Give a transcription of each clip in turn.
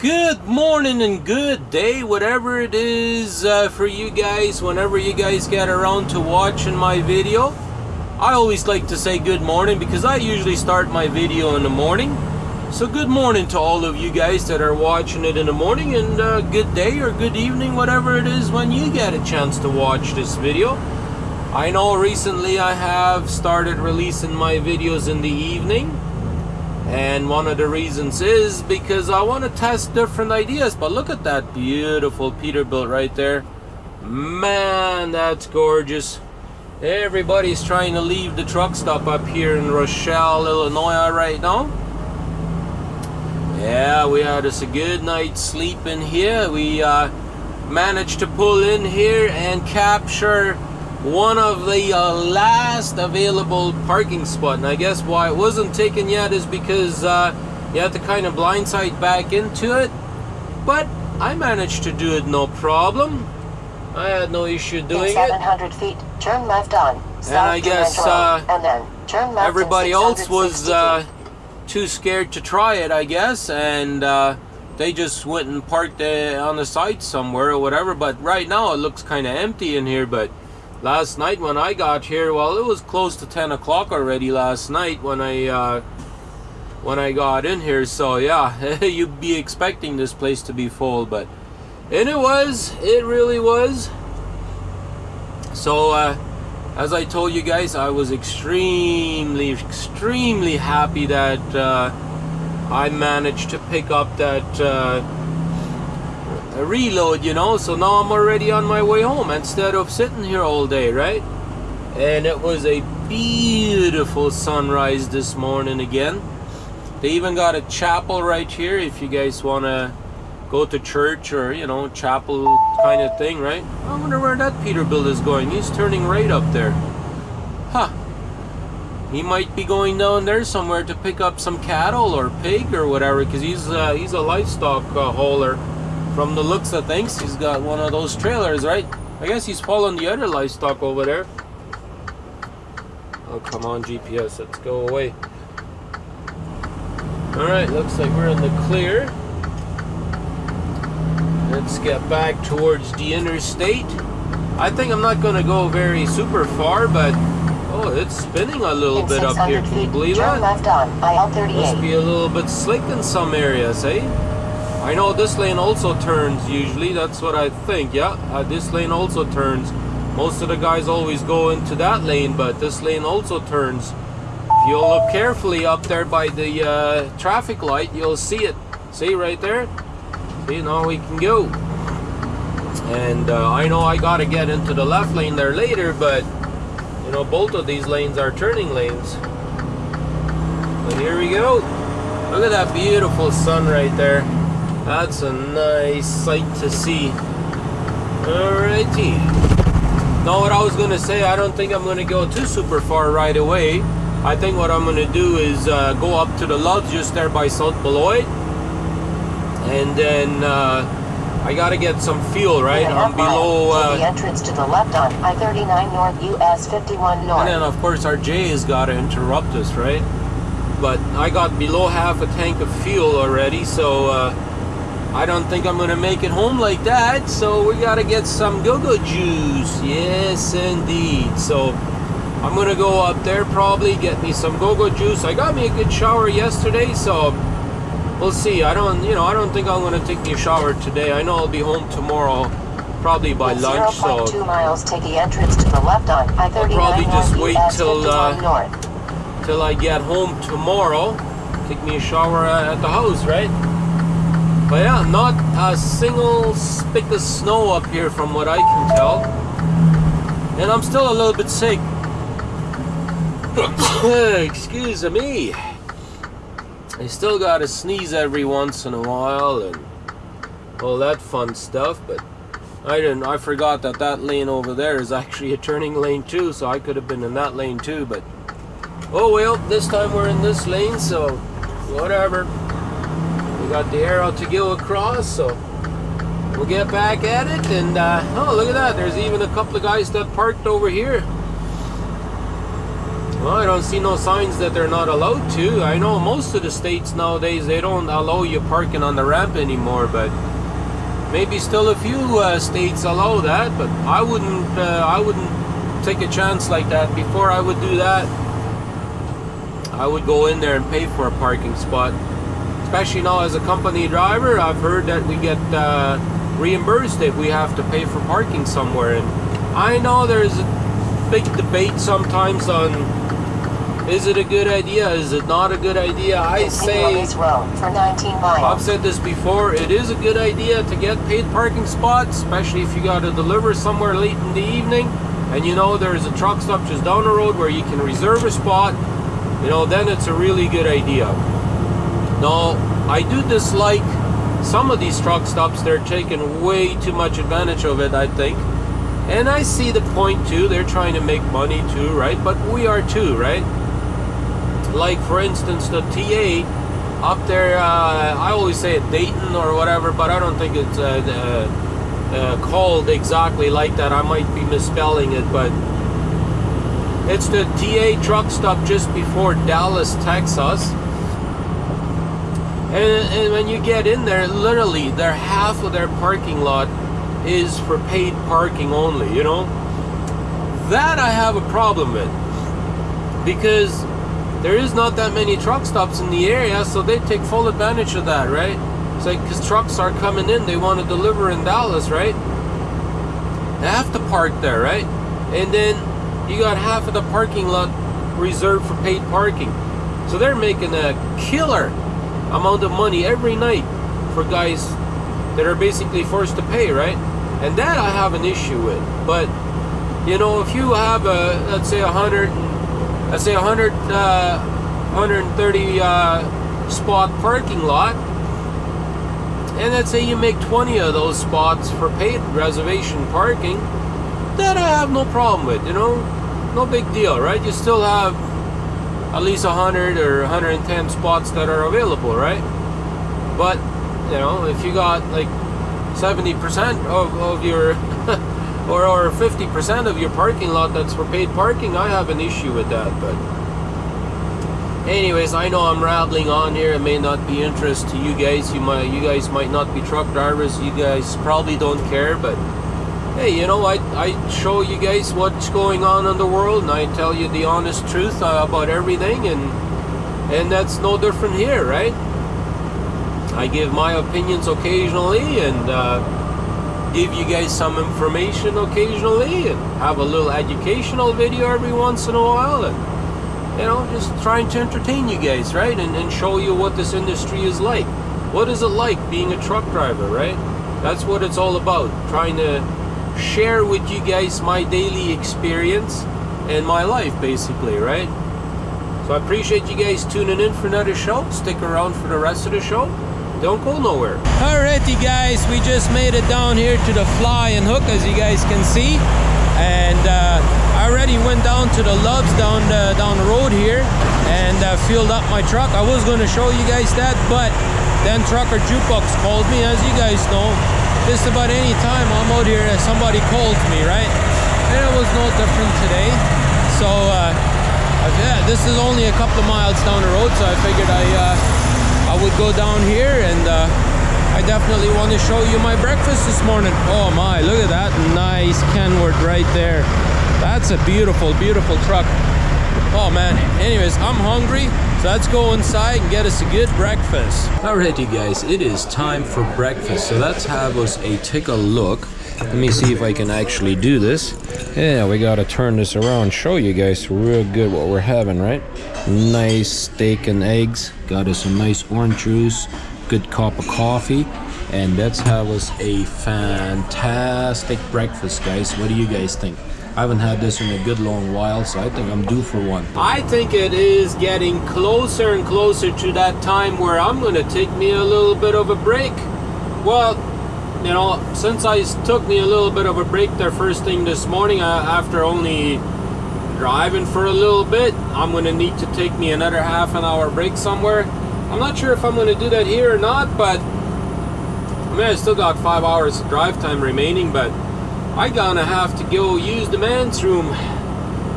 Good morning and good day, whatever it is uh, for you guys, whenever you guys get around to watching my video. I always like to say good morning because I usually start my video in the morning. So good morning to all of you guys that are watching it in the morning and uh, good day or good evening, whatever it is when you get a chance to watch this video. I know recently I have started releasing my videos in the evening and one of the reasons is because I want to test different ideas but look at that beautiful Peterbilt right there. Man that's gorgeous. Everybody's trying to leave the truck stop up here in Rochelle Illinois right now. Yeah we had us a good night's sleep in here. We uh, managed to pull in here and capture one of the uh, last available parking spot. And I guess why it wasn't taken yet is because uh, you have to kind of blindside back into it. But I managed to do it no problem. I had no issue doing In 700 it feet, turn left on. and I guess uh, and then turn left everybody else was uh, too scared to try it I guess and uh, they just went and parked uh, on the side somewhere or whatever. But right now it looks kind of empty in here but last night when I got here well it was close to 10 o'clock already last night when I uh, when I got in here. So yeah you'd be expecting this place to be full but and it was it really was. So uh, as I told you guys I was extremely extremely happy that uh, I managed to pick up that uh, a reload you know so now I'm already on my way home instead of sitting here all day right? And it was a beautiful sunrise this morning again. They even got a chapel right here if you guys want to go to church or you know chapel kind of thing right? I wonder where that Peterbilt is going. He's turning right up there. Huh. He might be going down there somewhere to pick up some cattle or pig or whatever because he's uh, he's a livestock uh, hauler from the looks of things, he's got one of those trailers, right? I guess he's following the other livestock over there. Oh, come on, GPS, let's go away. Alright, looks like we're in the clear. Let's get back towards the interstate. I think I'm not going to go very super far, but oh, it's spinning a little In bit up here. 600 Can you believe turn that? left on Must IL-38. be a little bit slick in some areas, eh? I know this lane also turns usually, that's what I think, yeah. Uh, this lane also turns. Most of the guys always go into that lane, but this lane also turns. If you look carefully up there by the uh, traffic light, you'll see it. See right there? See, now we can go. And uh, I know I gotta get into the left lane there later, but you know, both of these lanes are turning lanes. But here we go. Look at that beautiful sun right there. That's a nice sight to see. Alrighty. Now what I was going to say, I don't think I'm going to go too super far right away. I think what I'm going to do is uh, go up to the lodge just there by South Beloit. And then uh, I got to get some fuel, right? I'm below... take the Uh, entrance to the left on I-39 North US 51 North. And then of course our J has got to interrupt us, right? But I got below half a tank of fuel already, so uh, I don't think I'm gonna make it home like that. So we gotta get some go-go juice. Yes, indeed. So I'm gonna go up there probably get me some go-go juice. I got me a good shower yesterday, so we'll see. I don't, you know, I don't think I'm gonna take me a shower today. I know I'll be home tomorrow, probably by In lunch. So 0.2 miles, take the entrance to the left on I-39 probably just wait till, uh, North. till I get home tomorrow. Take me a shower uh, at the house, right? But yeah, not a single speck of snow up here from what I can tell. And I'm still a little bit sick. Excuse me. I still gotta sneeze every once in a while and all that fun stuff, but I didn't. I forgot that that lane over there is actually a turning lane too, so I could have been in that lane too. But oh well, this time we're in this lane, so whatever. Got the arrow to go across, so we'll get back at it. And uh, oh, look at that! There's even a couple of guys that parked over here. Well, I don't see no signs that they're not allowed to. I know most of the states nowadays they don't allow you parking on the ramp anymore, but maybe still a few uh, states allow that. But I wouldn't. Uh, I wouldn't take a chance like that. Before I would do that, I would go in there and pay for a parking spot. Especially now as a company driver, I've heard that we get uh, reimbursed if we have to pay for parking somewhere. And I know there's a big debate sometimes on is it a good idea? Is it not a good idea? I say, for 19 I've said this before, it is a good idea to get paid parking spots, especially if you got to deliver somewhere late in the evening and you know there's a truck stop just down the road where you can reserve a spot, you know, then it's a really good idea. Now, I do dislike some of these truck stops, they're taking way too much advantage of it, I think. And I see the point too, they're trying to make money too, right? But we are too, right? Like, for instance, the TA up there, uh, I always say it Dayton or whatever, but I don't think it's uh, uh, uh, called exactly like that. I might be misspelling it, but it's the TA truck stop just before Dallas, Texas. And, and when you get in there, literally, their half of their parking lot is for paid parking only, you know? That I have a problem with. Because there is not that many truck stops in the area, so they take full advantage of that, right? It's like, because trucks are coming in, they want to deliver in Dallas, right? They have to park there, right? And then you got half of the parking lot reserved for paid parking. So they're making a killer amount of money every night for guys that are basically forced to pay, right? And that I have an issue with. But you know, if you have a let's say a hundred, let's say a hundred, uh, 130 uh, spot parking lot, and let's say you make 20 of those spots for paid reservation parking, that I have no problem with. You know, no big deal, right? You still have at least 100 or 110 spots that are available, right? But, you know, if you got like 70% of, of your, or, or 50% of your parking lot that's for paid parking, I have an issue with that. But, anyways, I know I'm rambling on here. It may not be interest to you guys. You might, you guys might not be truck drivers. You guys probably don't care, but hey, you know, I, I show you guys what's going on in the world and I tell you the honest truth uh, about everything and and that's no different here, right? I give my opinions occasionally and uh, give you guys some information occasionally and have a little educational video every once in a while and you know, just trying to entertain you guys, right? And, and show you what this industry is like. What is it like being a truck driver, right? That's what it's all about. Trying to share with you guys my daily experience and my life basically right? So I appreciate you guys tuning in for another show. Stick around for the rest of the show. Don't go nowhere. Alrighty guys we just made it down here to the fly and hook as you guys can see. And uh, I already went down to the Love's down the, down the road here and uh, filled up my truck. I was going to show you guys that but then trucker jukebox called me as you guys know just about any time I'm out here somebody calls me right? And it was no different today. So uh, yeah this is only a couple of miles down the road so I figured I uh, I would go down here and uh, I definitely want to show you my breakfast this morning. Oh my look at that nice Kenworth right there. That's a beautiful beautiful truck oh man anyways I'm hungry so let's go inside and get us a good breakfast. Alrighty guys, it is time for breakfast. So let's have us a take a look. Let me see if I can actually do this. Yeah, we gotta turn this around, show you guys real good what we're having, right? Nice steak and eggs. Got us a nice orange juice, good cup of coffee. And let's have us a fantastic breakfast, guys. What do you guys think? I haven't had this in a good long while, so I think I'm due for one. I think it is getting closer and closer to that time where I'm going to take me a little bit of a break. Well, you know, since I took me a little bit of a break there first thing this morning, uh, after only driving for a little bit, I'm going to need to take me another half an hour break somewhere. I'm not sure if I'm going to do that here or not, but I mean, I still got five hours of drive time remaining, but I gonna have to go use the men's room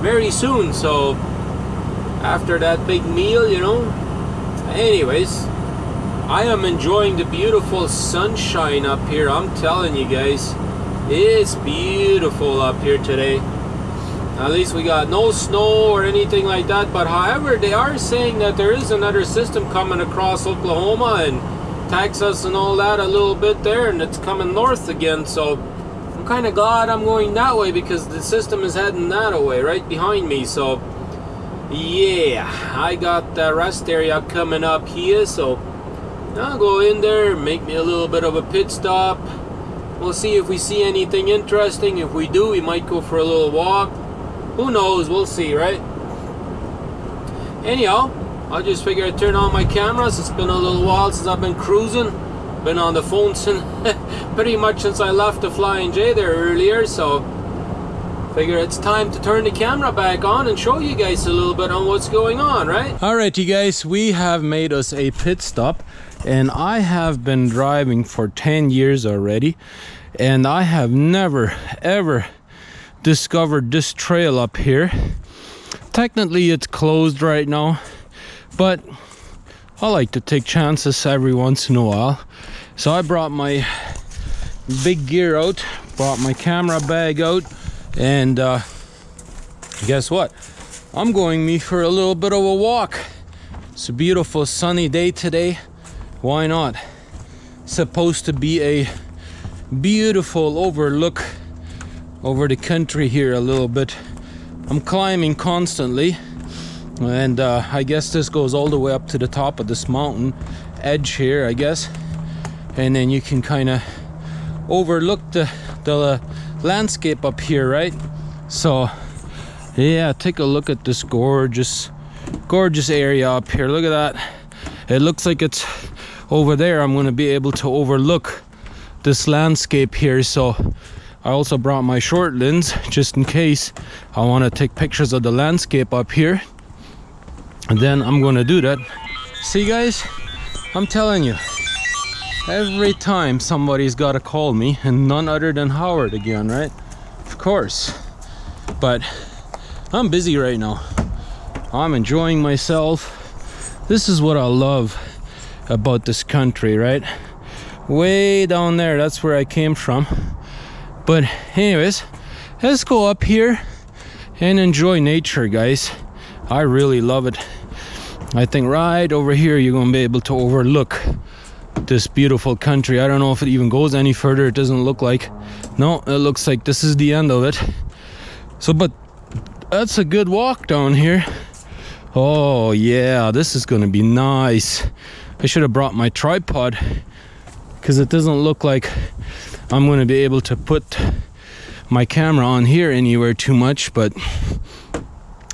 very soon, so after that big meal, you know. Anyways, I am enjoying the beautiful sunshine up here. I'm telling you guys, it's beautiful up here today. At least we got no snow or anything like that. But however, they are saying that there is another system coming across Oklahoma and Texas and all that a little bit there, and it's coming north again. So kind of glad I'm going that way because the system is heading that way, right behind me. So yeah, I got the rest area coming up here. So I'll go in there, make me a little bit of a pit stop. We'll see if we see anything interesting. If we do, we might go for a little walk. Who knows? We'll see, right? Anyhow, I just figured I'd turn on my cameras. It's been a little while since I've been cruising. Been on the phone since pretty much since I left the Flying J there earlier, so figure it's time to turn the camera back on and show you guys a little bit on what's going on, right? All right, you guys, we have made us a pit stop and I have been driving for 10 years already and I have never ever discovered this trail up here technically it's closed right now but I like to take chances every once in a while so I brought my big gear out brought my camera bag out and uh, guess what? I'm going me for a little bit of a walk. It's a beautiful sunny day today. Why not? Supposed to be a beautiful overlook over the country here a little bit. I'm climbing constantly and uh, I guess this goes all the way up to the top of this mountain edge here I guess and then you can kind of overlook the the landscape up here right? So yeah take a look at this gorgeous gorgeous area up here. Look at that. It looks like it's over there. I'm going to be able to overlook this landscape here. So I also brought my short lens just in case I want to take pictures of the landscape up here. And then I'm going to do that. See guys? I'm telling you every time somebody's got to call me and none other than Howard again right? Of course. But I'm busy right now. I'm enjoying myself. This is what I love about this country right? Way down there that's where I came from. But anyways let's go up here and enjoy nature guys. I really love it. I think right over here you're gonna be able to overlook this beautiful country. I don't know if it even goes any further. It doesn't look like. No it looks like this is the end of it. So but that's a good walk down here. Oh yeah this is gonna be nice. I should have brought my tripod because it doesn't look like I'm to be able to put my camera on here anywhere too much but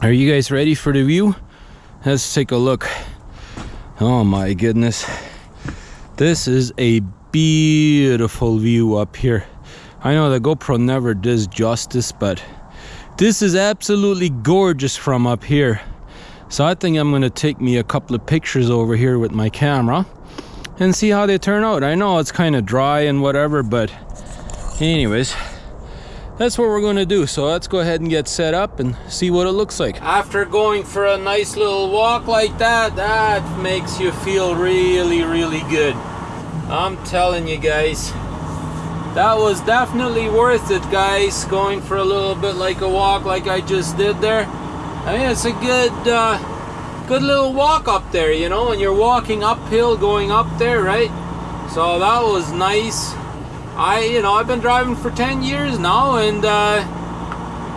are you guys ready for the view? Let's take a look. Oh my goodness this is a beautiful view up here I know the GoPro never does justice but this is absolutely gorgeous from up here so I think I'm gonna take me a couple of pictures over here with my camera and see how they turn out. I know it's kind of dry and whatever, but anyways, that's what we're gonna do. So let's go ahead and get set up and see what it looks like. After going for a nice little walk like that, that makes you feel really, really good. I'm telling you guys, that was definitely worth it, guys, going for a little bit like a walk like I just did there. I mean, it's a good, uh, good little walk up there, you know, and you're walking uphill going up there, right? So that was nice. I, you know, I've been driving for 10 years now, and uh,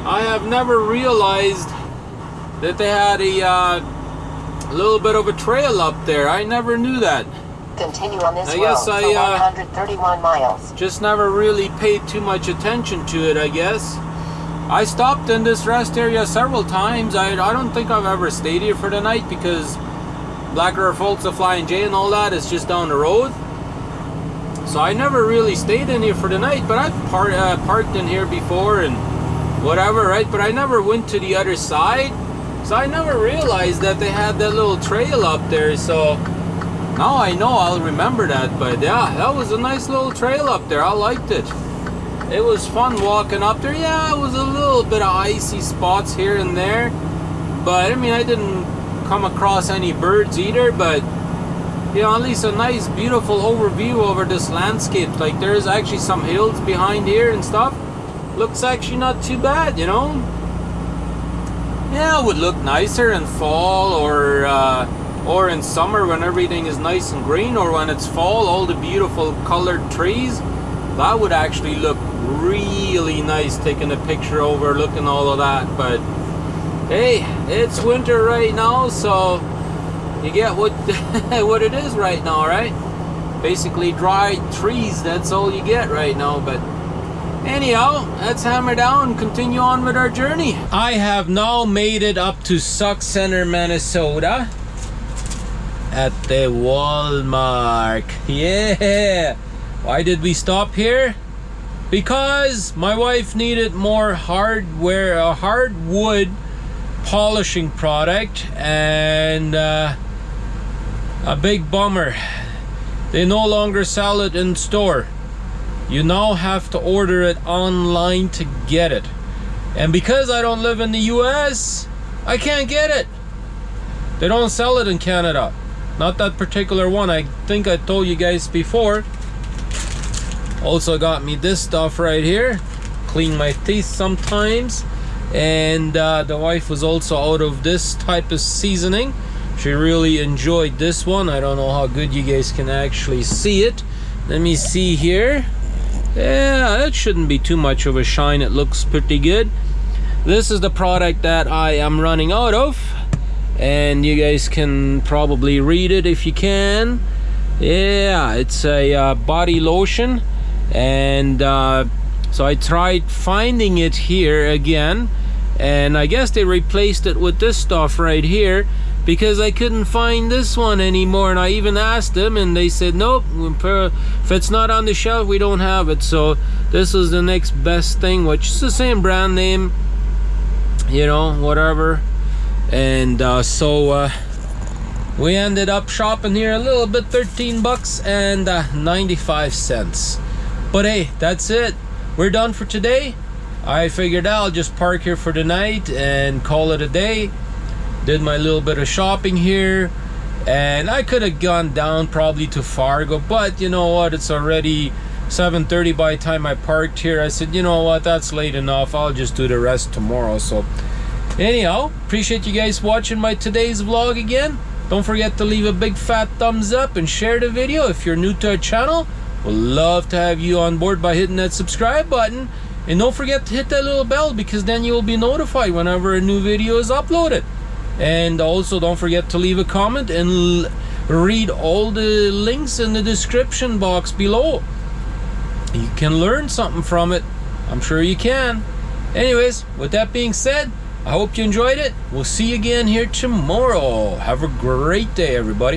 I have never realized that they had a uh, little bit of a trail up there. I never knew that. Continue on this I road guess I, uh, 131 miles. Just never really paid too much attention to it, I guess. I stopped in this rest area several times. I, I don't think I've ever stayed here for the night because Black River Falls, the Flying J and all that is just down the road. So I never really stayed in here for the night, but I've par uh, parked in here before and whatever, right? But I never went to the other side. So I never realized that they had that little trail up there. So now I know I'll remember that. But yeah, that was a nice little trail up there. I liked it it was fun walking up there. Yeah, it was a little bit of icy spots here and there, but I mean, I didn't come across any birds either, but you know, at least a nice, beautiful overview over this landscape. Like there's actually some hills behind here and stuff. Looks actually not too bad, you know. Yeah, it would look nicer in fall or uh, or in summer when everything is nice and green, or when it's fall, all the beautiful colored trees. That would actually look really nice taking a picture overlooking all of that. But hey, it's winter right now, so you get what what it is right now, right? Basically dried trees, that's all you get right now, but anyhow, let's hammer down continue on with our journey. I have now made it up to Sauk Centre, Minnesota at the Walmart. Yeah! Why did we stop here? Because my wife needed more hardware, a hardwood polishing product, and uh, a big bummer. They no longer sell it in store. You now have to order it online to get it. And because I don't live in the US, I can't get it. They don't sell it in Canada. Not that particular one. I think I told you guys before. Also got me this stuff right here. Clean my teeth sometimes. And uh, the wife was also out of this type of seasoning. She really enjoyed this one. I don't know how good you guys can actually see it. Let me see here. Yeah, it shouldn't be too much of a shine. It looks pretty good. This is the product that I am running out of. And you guys can probably read it if you can. Yeah, it's a uh, body lotion. And uh, so I tried finding it here again. And I guess they replaced it with this stuff right here because I couldn't find this one anymore and I even asked them and they said nope if it's not on the shelf we don't have it. So this is the next best thing which is the same brand name you know whatever. And uh, so uh, we ended up shopping here a little bit 13 bucks and uh, 95 cents. But hey that's it. We're done for today. I figured I'll just park here for the night and call it a day did my little bit of shopping here and I could have gone down probably to Fargo but you know what it's already 7:30 by the time I parked here. I said you know what that's late enough I'll just do the rest tomorrow. So anyhow appreciate you guys watching my today's vlog again. Don't forget to leave a big fat thumbs up and share the video if you're new to our channel. We'd love to have you on board by hitting that subscribe button. And don't forget to hit that little bell because then you will be notified whenever a new video is uploaded and also don't forget to leave a comment and read all the links in the description box below. You can learn something from it. I'm sure you can. Anyways with that being said i hope you enjoyed it. We'll see you again here tomorrow. Have a great day everybody